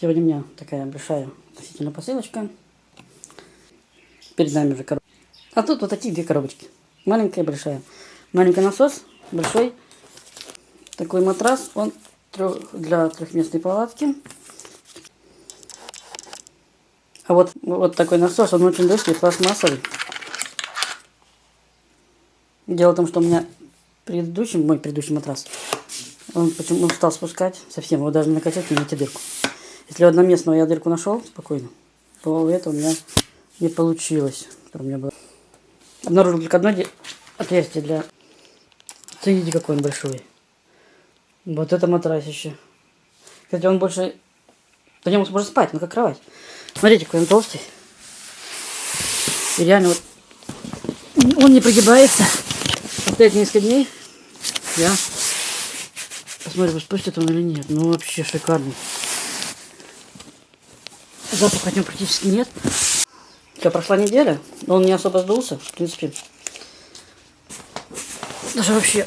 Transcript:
Сегодня у меня такая большая относительно посылочка. Перед нами уже коробка. А тут вот такие две коробочки. Маленькая и большая. Маленький насос, большой. Такой матрас, он для трехместной палатки. А вот, вот такой насос, он очень легкий, пластмассовый. Дело в том, что у меня предыдущий, мой предыдущий матрас, он почему он стал спускать совсем, его даже накачать, не найти дырку. Если одноместного я дырку нашел спокойно, то у этого у меня не получилось. у меня было. Обнаружил только одно отверстие для... Смотрите, какой он большой. Вот это матрасище. Кстати, он больше... По нему можно спать, ну как кровать. Смотрите, какой он толстый. И реально вот... Он не прогибается. Стоит несколько дней. Я посмотрим, спустит он или нет. Ну, вообще шикарный. Запаха от него практически нет. Все, прошла неделя, но он не особо сдулся, в принципе. Даже вообще